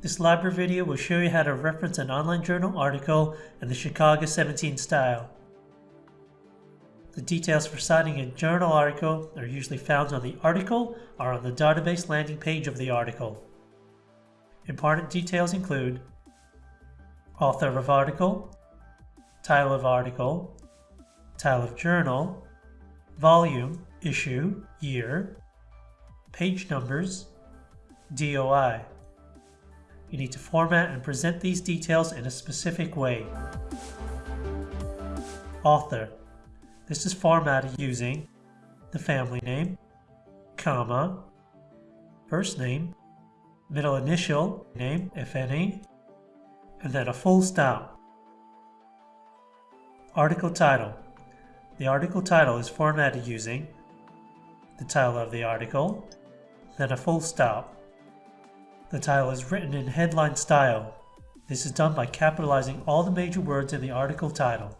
This library video will show you how to reference an online journal article in the Chicago 17 style. The details for citing a journal article are usually found on the article or on the database landing page of the article. Important details include author of article, title of article, title of journal, volume, issue, year, page numbers, DOI. You need to format and present these details in a specific way. Author. This is formatted using the family name, comma, first name, middle initial name, if any, and then a full stop. Article title. The article title is formatted using the title of the article, then a full stop. The title is written in headline style. This is done by capitalizing all the major words in the article title.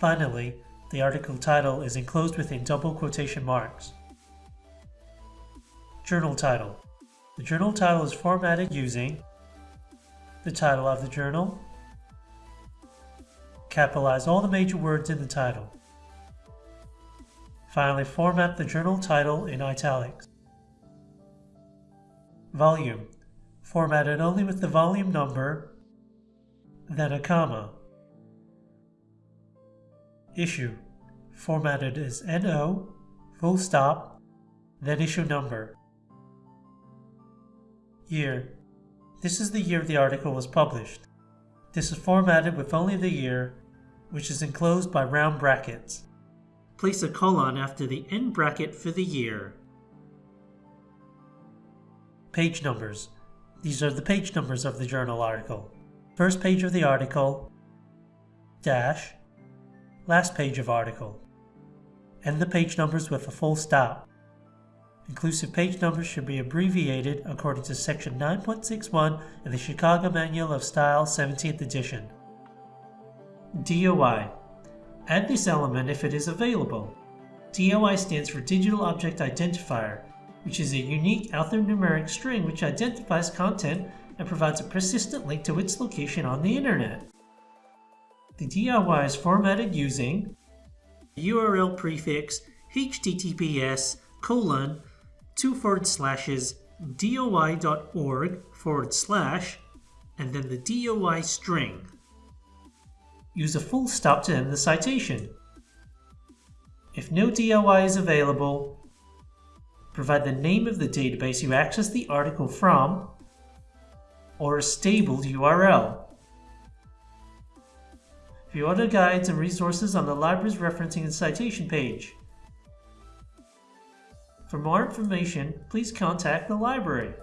Finally, the article title is enclosed within double quotation marks. Journal title. The journal title is formatted using the title of the journal, capitalize all the major words in the title. Finally, format the journal title in italics. Volume, formatted only with the volume number, then a comma. Issue, formatted as NO, full stop, then issue number. Year, this is the year the article was published. This is formatted with only the year, which is enclosed by round brackets. Place a colon after the end bracket for the year. Page numbers. These are the page numbers of the journal article. First page of the article, dash, last page of article. End the page numbers with a full stop. Inclusive page numbers should be abbreviated according to section 9.61 in the Chicago Manual of Style 17th edition. DOI. Add this element if it is available. DOI stands for Digital Object Identifier which is a unique alphanumeric string which identifies content and provides a persistent link to its location on the internet. The DOI is formatted using the URL prefix https colon two forward slashes doi.org forward slash and then the DOI string. Use a full stop to end the citation. If no DOI is available, provide the name of the database you access the article from, or a stable URL. View other guides and resources on the library's referencing and citation page. For more information, please contact the library.